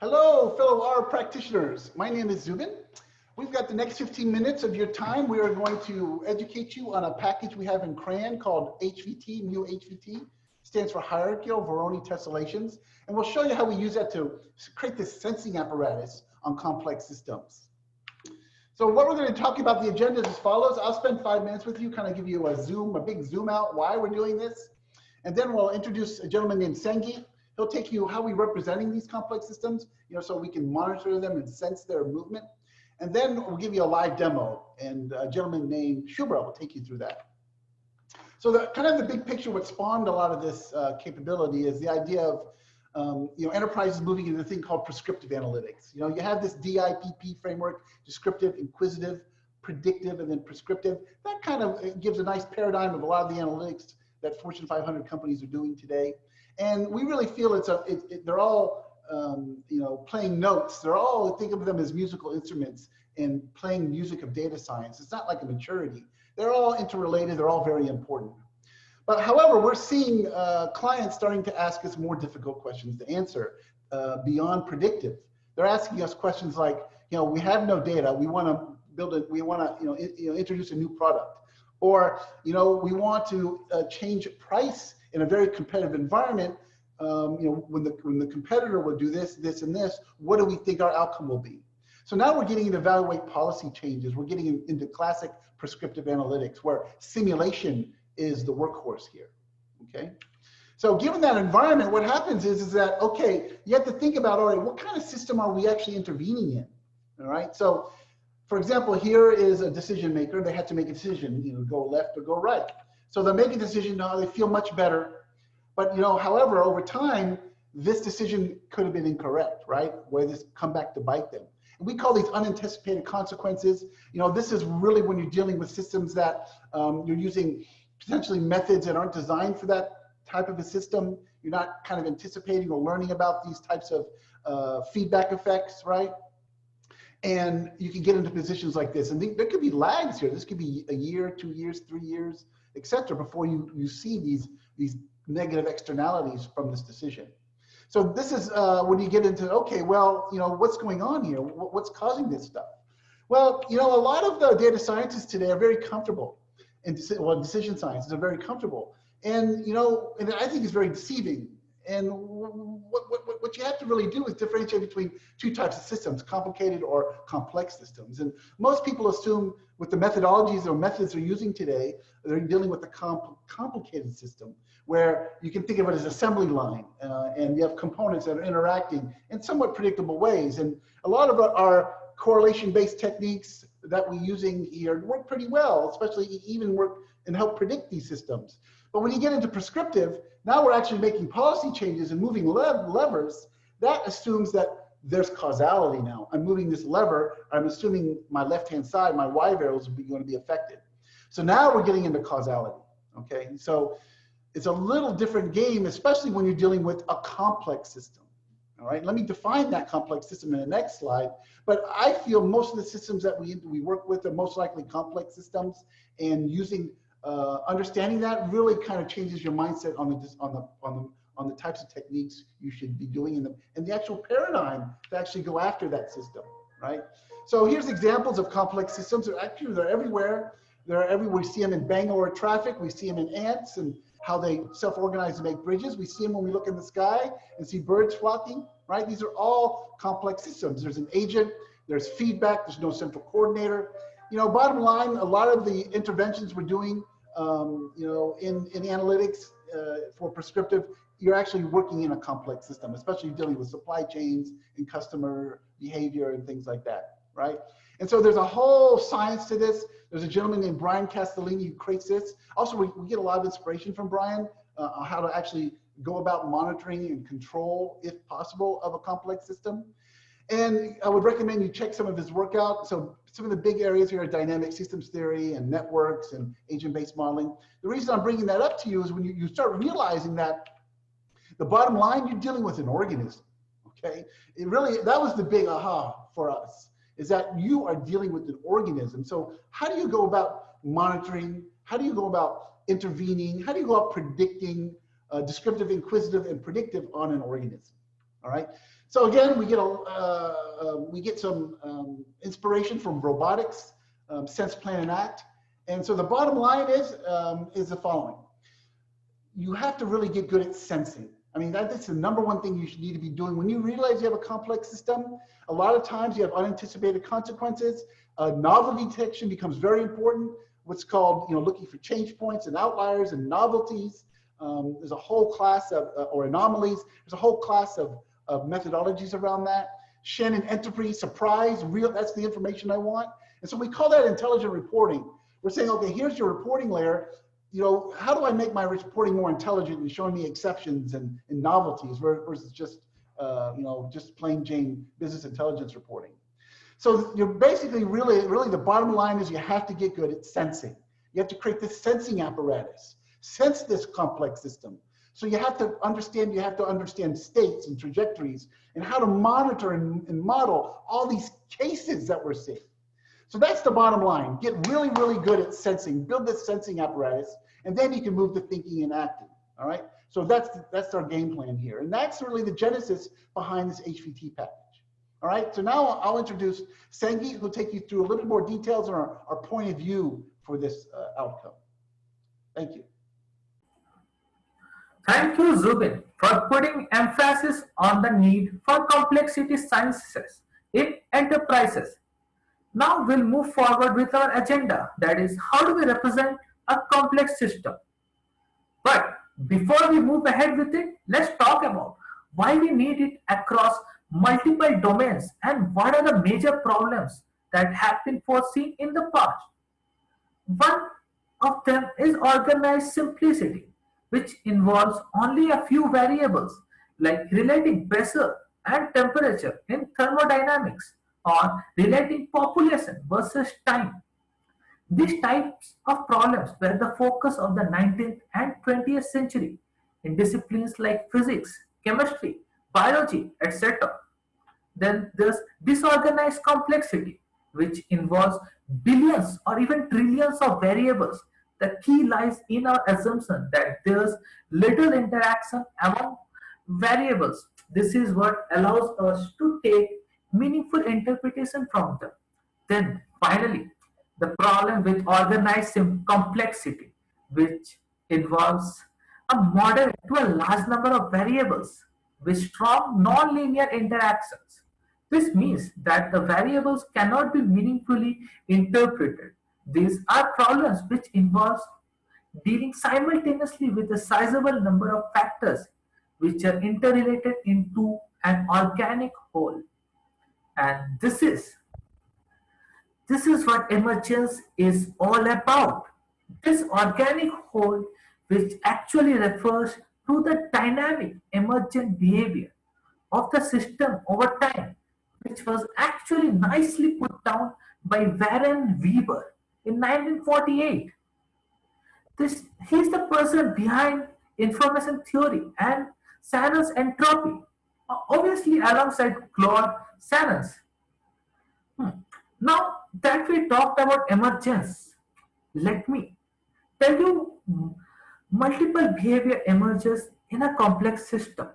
Hello, fellow R practitioners. My name is Zubin. We've got the next 15 minutes of your time. We are going to educate you on a package we have in CRAN called HVT, Mu HVT. Stands for Hierarchical Voronoi Tessellations. And we'll show you how we use that to create this sensing apparatus on complex systems. So what we're going to talk about the agenda is as follows. I'll spend five minutes with you, kind of give you a zoom, a big zoom out why we're doing this. And then we'll introduce a gentleman named Sangeet. He'll take you how we're representing these complex systems, you know, so we can monitor them and sense their movement. And then we'll give you a live demo and a gentleman named Schubert will take you through that. So the kind of the big picture, what spawned a lot of this uh, capability is the idea of um, you know, enterprises moving into a thing called prescriptive analytics. You know, you have this DIPP framework, descriptive, inquisitive, predictive, and then prescriptive. That kind of gives a nice paradigm of a lot of the analytics that Fortune 500 companies are doing today. And we really feel it's a, it, it, they're all, um, you know, playing notes. They're all, think of them as musical instruments and playing music of data science. It's not like a maturity. They're all interrelated. They're all very important. But however, we're seeing uh, clients starting to ask us more difficult questions to answer uh, beyond predictive. They're asking us questions like, you know, we have no data. We want to build it. We want to, you know, you know, introduce a new product, or you know, we want to uh, change price in a very competitive environment. Um, you know, when the when the competitor would do this, this, and this, what do we think our outcome will be? So now we're getting to evaluate policy changes. We're getting into classic prescriptive analytics where simulation is the workhorse here, okay? So given that environment, what happens is, is that, okay, you have to think about, all right, what kind of system are we actually intervening in, all right? So for example, here is a decision maker. They had to make a decision, you know, go left or go right. So they make a decision, now they feel much better. But, you know, however, over time, this decision could have been incorrect, right? Where this come back to bite them. And we call these unanticipated consequences. You know, this is really when you're dealing with systems that um, you're using potentially methods that aren't designed for that type of a system. You're not kind of anticipating or learning about these types of uh, feedback effects, right? And you can get into positions like this. And th there could be lags here. This could be a year, two years, three years, etc. before you, you see these, these negative externalities from this decision. So this is uh, when you get into, okay, well, you know, what's going on here? What's causing this stuff? Well, you know, a lot of the data scientists today are very comfortable and well, decision science are very comfortable. And, you know, and I think it's very deceiving. And what, what, what you have to really do is differentiate between two types of systems, complicated or complex systems. And most people assume with the methodologies or methods they're using today, they're dealing with a comp complicated system where you can think of it as assembly line uh, and you have components that are interacting in somewhat predictable ways. And a lot of our correlation-based techniques that we're using here work pretty well, especially even work and help predict these systems. But when you get into prescriptive, now we're actually making policy changes and moving lev levers. That assumes that there's causality now. I'm moving this lever. I'm assuming my left-hand side, my Y variables are going to be affected. So now we're getting into causality. Okay, so it's a little different game, especially when you're dealing with a complex system. All right, let me define that complex system in the next slide. But I feel most of the systems that we, we work with are most likely complex systems and using, uh, understanding that really kind of changes your mindset on the, on the, on the, on the types of techniques you should be doing in them and the actual paradigm to actually go after that system, right? So here's examples of complex systems. They're actually, they're everywhere. They're everywhere. We see them in Bangalore traffic. We see them in ants and how they self-organize to make bridges. We see them when we look in the sky and see birds flocking right? These are all complex systems. There's an agent, there's feedback, there's no central coordinator. You know, bottom line, a lot of the interventions we're doing, um, you know, in, in analytics uh, for prescriptive, you're actually working in a complex system, especially dealing with supply chains and customer behavior and things like that, right? And so there's a whole science to this. There's a gentleman named Brian Castellani who creates this. Also, we, we get a lot of inspiration from Brian uh, on how to actually go about monitoring and control, if possible, of a complex system. And I would recommend you check some of his work out. So some of the big areas here are dynamic systems theory and networks and agent-based modeling. The reason I'm bringing that up to you is when you, you start realizing that the bottom line, you're dealing with an organism, okay? It really, that was the big aha for us, is that you are dealing with an organism. So how do you go about monitoring? How do you go about intervening? How do you go about predicting uh, descriptive, inquisitive, and predictive on an organism, All right. So again, we get a uh, uh, we get some um, inspiration from robotics, um, sense, plan, and act. And so the bottom line is um, is the following: you have to really get good at sensing. I mean, that's the number one thing you should need to be doing. When you realize you have a complex system, a lot of times you have unanticipated consequences. Uh, novelty detection becomes very important. What's called, you know, looking for change points and outliers and novelties. Um, there's a whole class of, uh, or anomalies. There's a whole class of, of methodologies around that. Shannon entropy, surprise, real, that's the information I want. And so we call that intelligent reporting. We're saying, okay, here's your reporting layer. You know, how do I make my reporting more intelligent and showing me exceptions and, and novelties versus just, uh, you know, just plain Jane business intelligence reporting. So you're basically really, really the bottom line is you have to get good at sensing. You have to create this sensing apparatus, sense this complex system. So you have to understand, you have to understand states and trajectories and how to monitor and, and model all these cases that we're seeing. So that's the bottom line. Get really, really good at sensing, build this sensing apparatus, and then you can move to thinking and acting, all right? So that's, that's our game plan here. And that's really the genesis behind this HVT package. All right, so now I'll introduce Sangeet, who'll take you through a little more details on our, our point of view for this uh, outcome. Thank you. Thank you, Zubin, for putting emphasis on the need for complexity sciences in enterprises. Now we'll move forward with our agenda, that is, how do we represent a complex system? But before we move ahead with it, let's talk about why we need it across multiple domains and what are the major problems that have been foreseen in the past. One of them is organized simplicity which involves only a few variables like relating pressure and temperature in thermodynamics or relating population versus time. These types of problems were the focus of the 19th and 20th century in disciplines like physics, chemistry, biology, etc. Then there's disorganized complexity, which involves billions or even trillions of variables the key lies in our assumption that there's little interaction among variables. This is what allows us to take meaningful interpretation from them. Then finally, the problem with organized complexity, which involves a model to a large number of variables with strong non-linear interactions. This means that the variables cannot be meaningfully interpreted these are problems which involves dealing simultaneously with a sizable number of factors which are interrelated into an organic whole. And this is this is what emergence is all about. This organic whole which actually refers to the dynamic emergent behavior of the system over time, which was actually nicely put down by Warren Weaver in 1948. This, he's the person behind information theory and Shannon's entropy, obviously alongside Claude Shannon's. Hmm. Now that we talked about emergence, let me tell you multiple behavior emerges in a complex system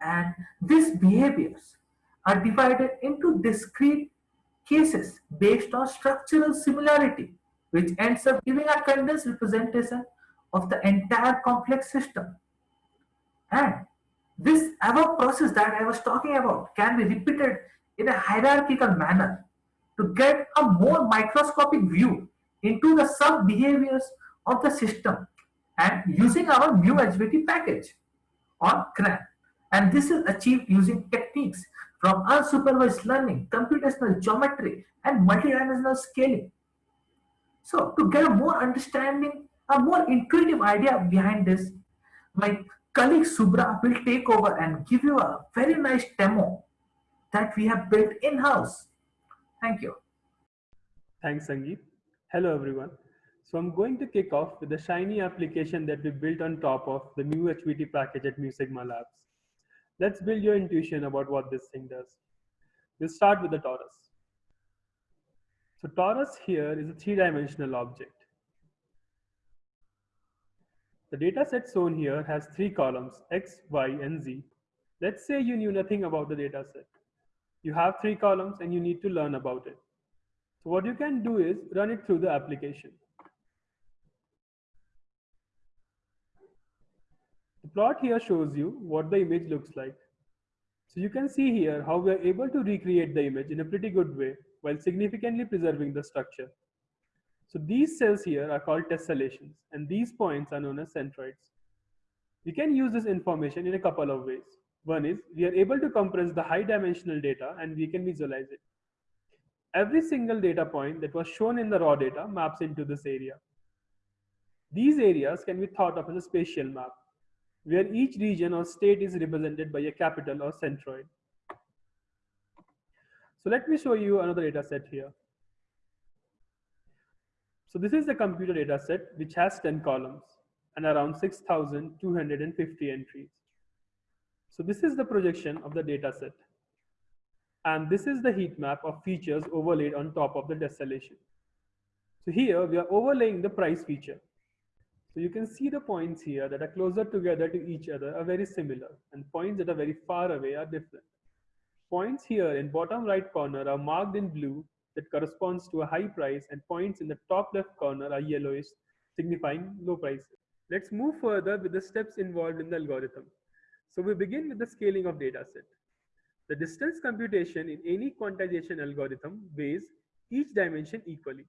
and these behaviors are divided into discrete cases based on structural similarity which ends up giving a condensed representation of the entire complex system. And this above process that I was talking about can be repeated in a hierarchical manner to get a more microscopic view into the sub behaviors of the system and using our new HVT package on CRAN. And this is achieved using techniques from unsupervised learning, computational geometry, and multidimensional scaling. So to get a more understanding, a more intuitive idea behind this, my colleague Subra will take over and give you a very nice demo that we have built in-house. Thank you. Thanks, Sangeet. Hello, everyone. So I'm going to kick off with the Shiny application that we built on top of the new HVT package at Mu Sigma Labs. Let's build your intuition about what this thing does. We'll start with the torus. So torus here is a three-dimensional object. The data set shown here has three columns, x, y, and z. Let's say you knew nothing about the data set. You have three columns and you need to learn about it. So what you can do is run it through the application. The plot here shows you what the image looks like. So you can see here how we are able to recreate the image in a pretty good way while significantly preserving the structure. So these cells here are called tessellations and these points are known as centroids. We can use this information in a couple of ways. One is we are able to compress the high dimensional data and we can visualize it. Every single data point that was shown in the raw data maps into this area. These areas can be thought of as a spatial map where each region or state is represented by a capital or centroid. So let me show you another data set here. So this is the computer data set which has 10 columns and around 6,250 entries. So this is the projection of the data set. And this is the heat map of features overlaid on top of the tessellation. So here we are overlaying the price feature. So you can see the points here that are closer together to each other are very similar and points that are very far away are different. Points here in bottom right corner are marked in blue that corresponds to a high price and points in the top left corner are yellowish signifying low prices. Let's move further with the steps involved in the algorithm. So we begin with the scaling of data set. The distance computation in any quantization algorithm weighs each dimension equally.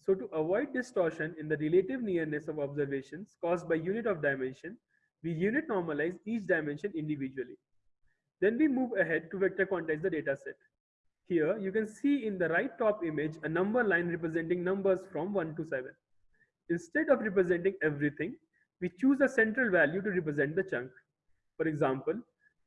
So to avoid distortion in the relative nearness of observations caused by unit of dimension, we unit normalize each dimension individually. Then we move ahead to vector quantize the data set. Here you can see in the right top image a number line representing numbers from 1 to 7. Instead of representing everything, we choose a central value to represent the chunk. For example,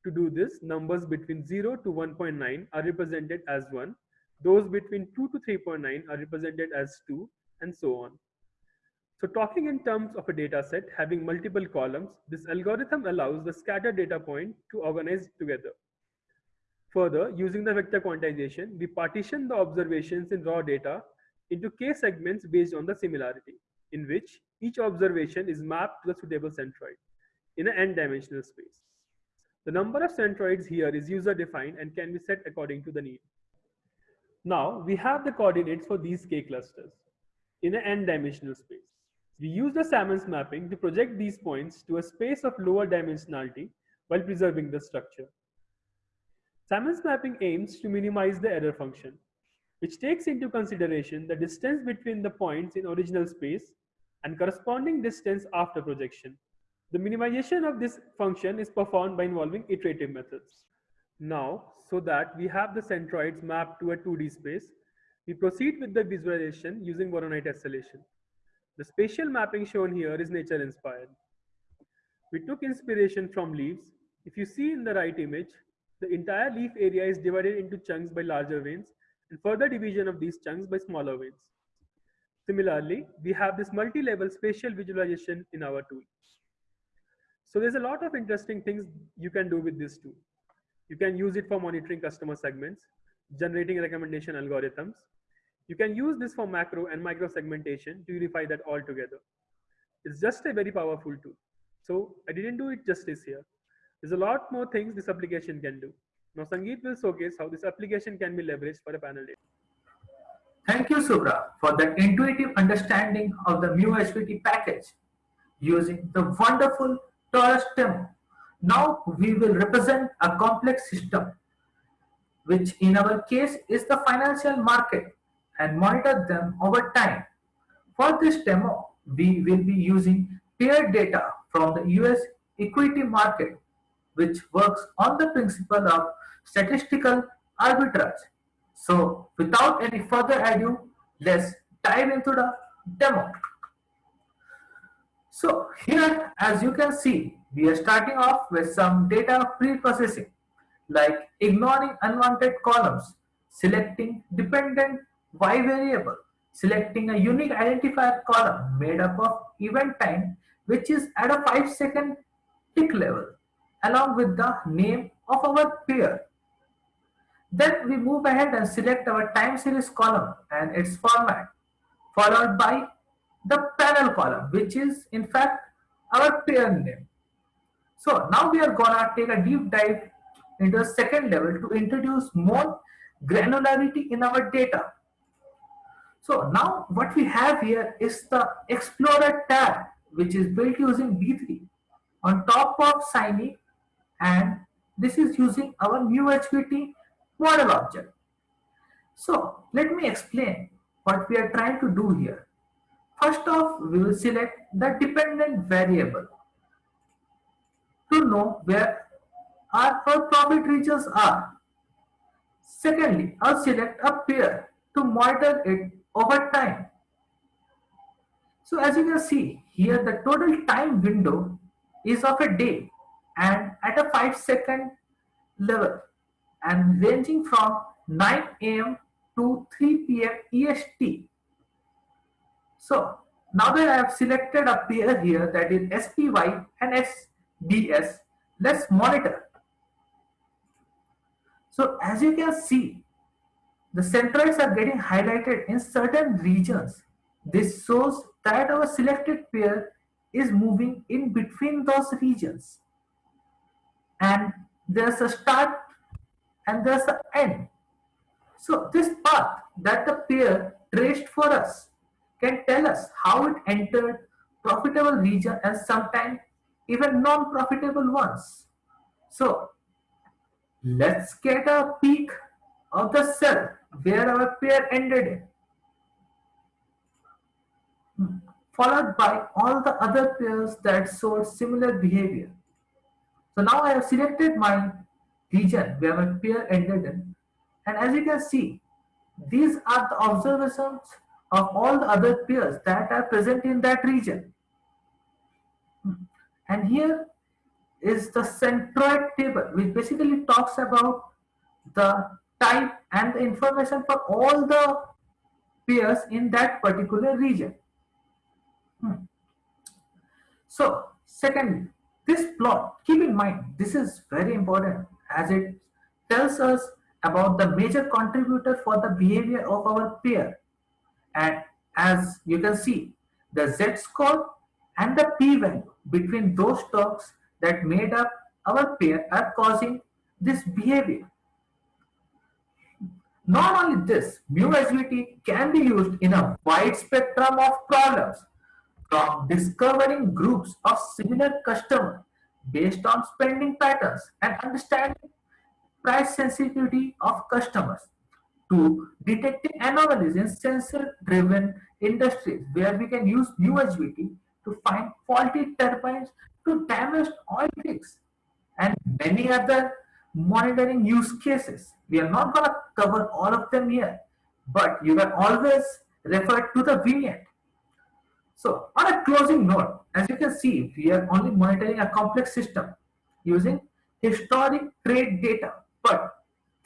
to do this, numbers between 0 to 1.9 are represented as 1 those between 2 to 3.9 are represented as 2 and so on. So talking in terms of a data set having multiple columns, this algorithm allows the scattered data point to organize together. Further, using the vector quantization, we partition the observations in raw data into k segments based on the similarity, in which each observation is mapped to the suitable centroid in an n-dimensional space. The number of centroids here is user defined and can be set according to the need. Now we have the coordinates for these K clusters in an n-dimensional space. We use the Sammon's mapping to project these points to a space of lower dimensionality while preserving the structure. Sammon's mapping aims to minimize the error function, which takes into consideration the distance between the points in original space and corresponding distance after projection. The minimization of this function is performed by involving iterative methods. Now, so that we have the centroids mapped to a 2D space, we proceed with the visualization using Voronoi tessellation. The spatial mapping shown here is nature inspired. We took inspiration from leaves. If you see in the right image, the entire leaf area is divided into chunks by larger veins and further division of these chunks by smaller veins. Similarly, we have this multi-level spatial visualization in our tool. So there's a lot of interesting things you can do with this tool. You can use it for monitoring customer segments, generating recommendation algorithms. You can use this for macro and micro segmentation to unify that all together. It's just a very powerful tool. So I didn't do it justice here. There's a lot more things this application can do. Now Sangeet will showcase how this application can be leveraged for a panel data. Thank you, Subra, for that intuitive understanding of the MuHVT package using the wonderful Torus demo. Now we will represent a complex system, which in our case is the financial market and monitor them over time. For this demo, we will be using paired data from the US equity market, which works on the principle of statistical arbitrage. So without any further ado, let's dive into the demo. So here, as you can see, we are starting off with some data pre-processing, like ignoring unwanted columns, selecting dependent Y variable, selecting a unique identifier column made up of event time, which is at a 5 second tick level, along with the name of our pair. Then we move ahead and select our time series column and its format, followed by the panel column, which is in fact our pair name. So now we are gonna take a deep dive into the second level to introduce more granularity in our data. So now what we have here is the Explorer tab, which is built using D3 on top of Shiny and this is using our new HVT model object. So let me explain what we are trying to do here. First off, we will select the dependent variable to know where our, profit regions are. Secondly, I'll select a pair to monitor it over time. So as you can see here, the total time window is of a day and at a 5 second level and ranging from 9 am to 3 pm EST. So now that I have selected a pair here that is SPY and SDS, let's monitor. So as you can see, the centroids are getting highlighted in certain regions. This shows that our selected pair is moving in between those regions. And there's a start and there's an end. So this path that the pair traced for us can tell us how it entered profitable region and sometimes even non-profitable ones. So let's get a peek of the cell where our pair ended hmm. followed by all the other pairs that showed similar behavior. So now I have selected my region where my pair ended in, and as you can see, these are the observations of all the other pairs that are present in that region. Hmm. And here is the centroid table, which basically talks about the type and the information for all the pairs in that particular region. Hmm. So, secondly, this plot, keep in mind, this is very important as it tells us about the major contributor for the behavior of our pair. And as you can see, the z-score and the p-value between those stocks that made up our pair are causing this behavior. Not only this, MuHVT can be used in a wide spectrum of problems. From discovering groups of similar customers based on spending patterns and understanding price sensitivity of customers to detecting anomalies in sensor-driven industries where we can use MuHVT to find faulty turbines to damaged oil rigs and many other monitoring use cases. We are not going to cover all of them here, but you can always refer to the vignette. So on a closing note, as you can see, we are only monitoring a complex system using historic trade data, but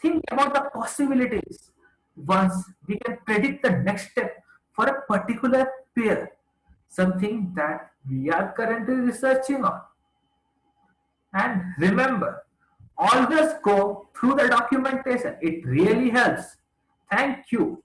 think about the possibilities once we can predict the next step for a particular pair, something that we are currently researching on. And remember, always go through the documentation. It really helps. Thank you.